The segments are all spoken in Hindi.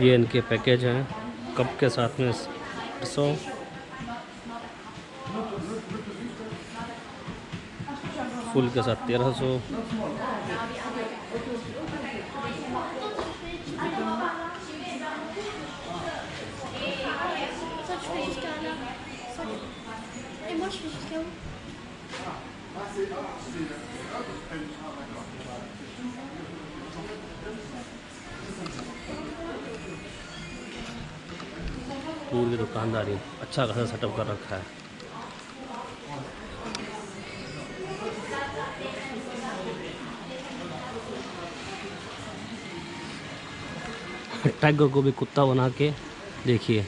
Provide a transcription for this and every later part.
ये इनके पैकेज हैं। कप के साथ में सौ। फुल के साथ तेरह सौ। पूरी दुकानदारी अच्छा खासा सेटअप कर रखा है टाइगर को भी कुत्ता बना के देखिए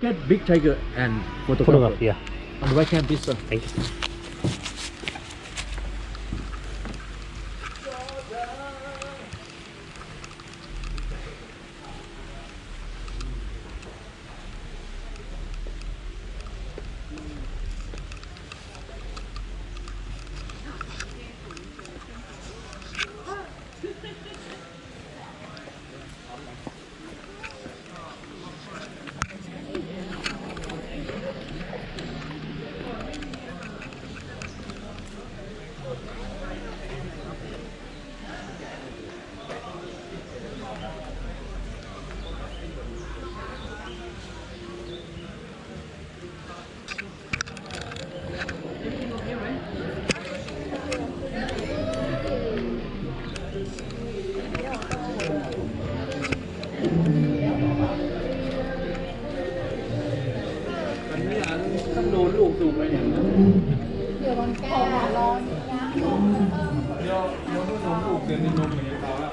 Get big tiger and photographer. photograph. है On the right hand, please, sir. มันไม่ร้าข้างโน้นลูกสูบไปเนี่ยเดี๋ยวมันก่อนนะเดี๋ยวเดี๋ยน้องลูกเดินในนมเหมือเราแล้ว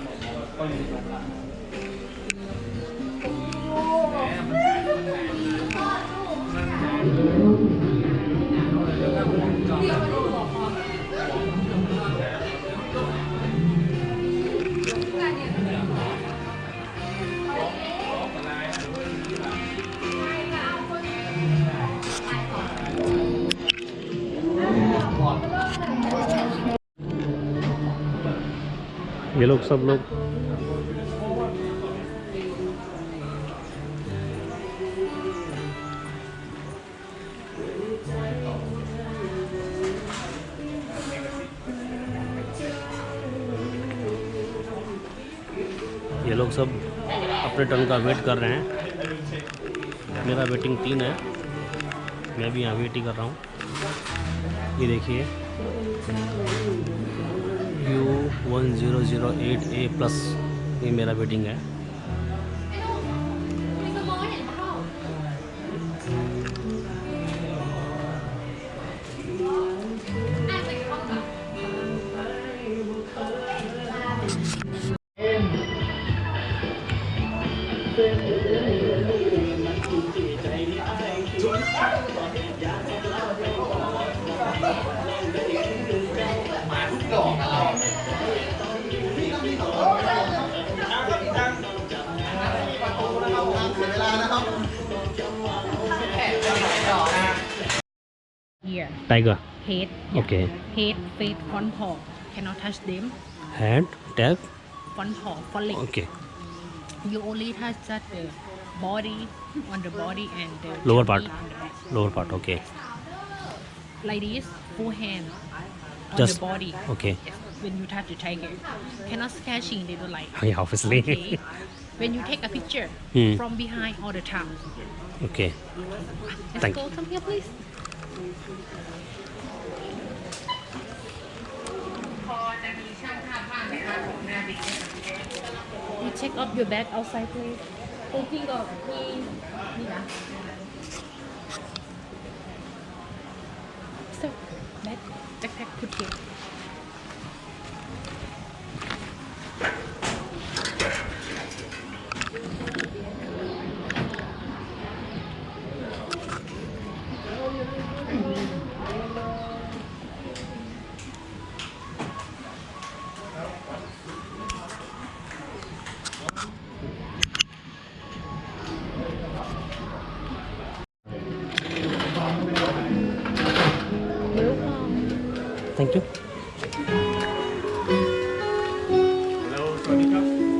ก็เลยนี้ ये लोग सब लोग। ये लोग सब अपने टर्न का वेट कर रहे हैं। मेरा वेटिंग तीन है। मैं भी यहाँ वेट ही कर रहा हूँ। ये देखिए। U one zero zero eight A plus ये मेरा वेटिंग है। tiger. Head yeah. okay. Head feet front paw. Cannot touch them. Head, tail. front paw front leg. Okay. You only touch that the body on the body and the lower part. lower part okay. Like this full hand on Just, the body. okay. Yes. when you touch the tiger. Cannot scratching they don't like yeah obviously. Okay. when you take a picture hmm. from behind all the time okay. Let's Thank go come please. You check up your bag outside, please. Taking off, please.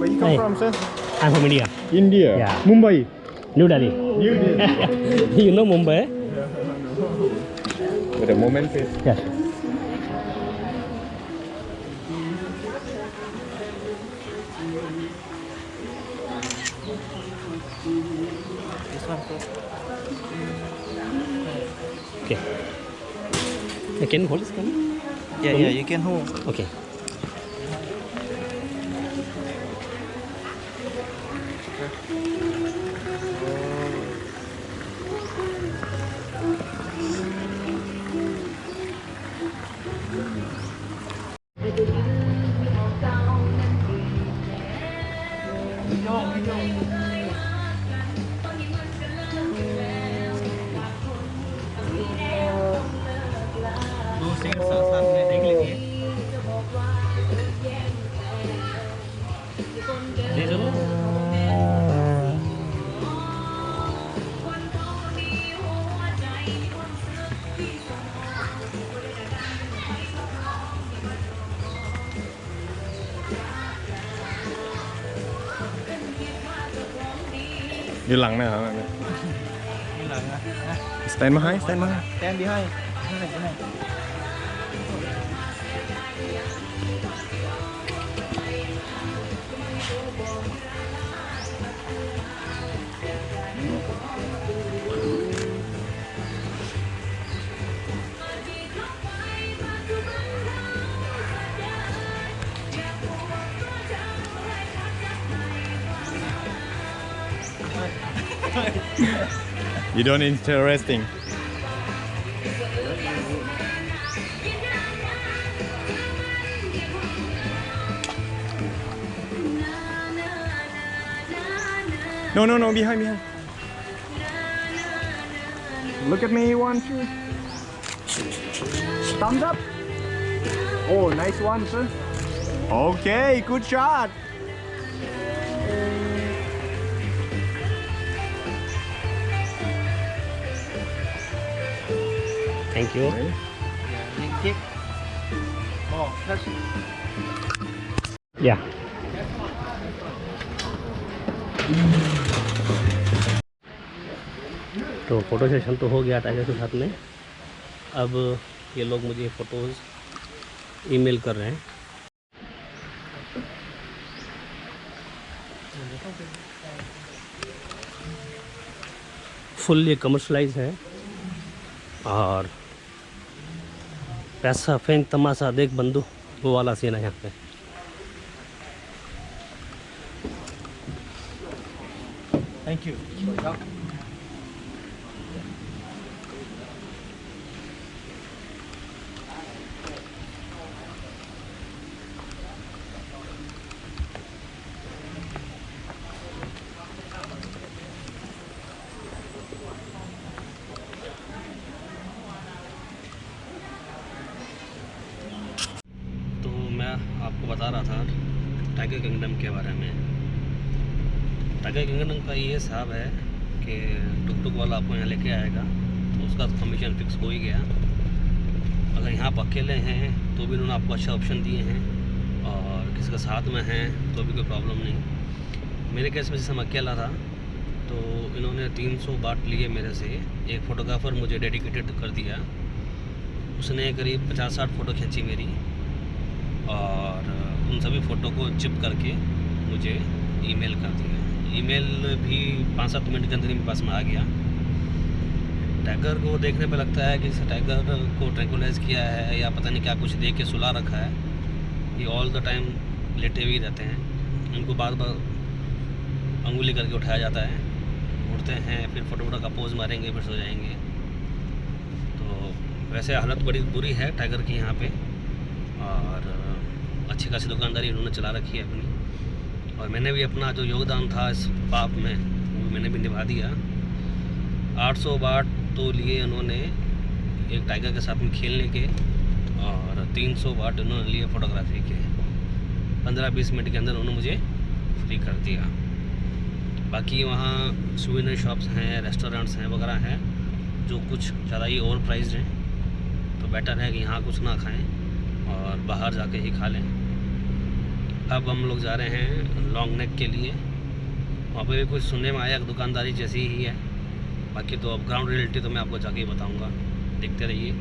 Where you come hey. from, sir? I'm from India. India? Yeah. Mumbai? New Delhi. New Delhi. you know Mumbai? Yeah, With a moment, please. Yes. Okay. I can hold this camera? Yeah, yeah, you can hold. Okay. อยู่หลังนะครับ Như là à, Stand behind, stand behind. stand behind. You don't interesting. No, no, no, behind, behind. Look at me, one, two. Thumbs up. Oh, nice one, sir. Okay, good shot. Thank you Nhìn chiếc. Một, hết. या तो फ़ोटो सेशन तो हो गया टाइगर के साथ में अब ये लोग मुझे फ़ोटोज़ ईमेल कर रहे हैं फुल ये कमर्शलाइज है और पैसा फेंक तमाशा देख बंदू वो वाला सीन है यहाँ पे थैंक you. तो मैं आपको बता रहा था टाइगर किंगडम के बारे में। टाइगर किंगडम का ये हिसाब है कि टुक टुक वाला आपको यहाँ लेके आएगा तो उसका कमीशन फिक्स हो ही गया। अगर यहाँ आप अकेले हैं तो भी उन्होंने आपको अच्छा ऑप्शन दिए हैं, और किसी के साथ में हैं तो भी कोई प्रॉब्लम नहीं। मेरे केस में जैसे मैं अकेला था तो इन्होंने 300 बाट लिए मेरे से। एक फ़ोटोग्राफ़र मुझे डेडिकेटेड कर दिया। उसने करीब पचास साठ फ़ोटो खींची मेरी, और उन सभी फ़ोटो को चिप करके मुझे ईमेल कर दिया ईमेल भी पाँच सात मिनट के अंदर ही मेरे पास में आ गया। टाइगर को देखने पे लगता है कि टाइगर को ट्रैंकुलाइज किया है या पता नहीं क्या कुछ दे के सुला रखा है। ये ऑल द टाइम लेटे हुए रहते हैं। इनको बार बार अंगुली करके उठाया जाता है। उठते हैं, फिर फ़ोटो का पोज मारेंगे, फिर सो जाएँगे। तो वैसे हालत बड़ी बुरी है टाइगर की यहाँ पे। और अच्छी खासी दुकानदारी इन्होंने चला रखी है अपनी। और मैंने भी अपना जो योगदान था इस पाप में, वो मैंने भी निभा दिया। 800 बाट तो लिए उन्होंने एक टाइगर के साथ में खेलने के और 300 बाट उन्होंने लिए फोटोग्राफी के। 15-20 मिनट के अंदर उन्होंने मुझे फ्री कर दिया। बाकी वहाँ सुविनर शॉप्स हैं रेस्टोरेंट्स हैं, वगैरह हैं, जो कुछ ज़्यादा ही ओवर प्राइज हैं। तो बेटर है कि यहाँ कुछ ना खाएँ। और बाहर जाके ही खा लें। अब हम लोग जा रहे हैं लॉन्ग नेक के लिए। वहाँ पे भी कुछ सुनने में आया दुकानदारी जैसी ही है। बाकी तो अब ग्राउंड रियलिटी तो मैं आपको जाके ही बताऊँगा। देखते रहिए।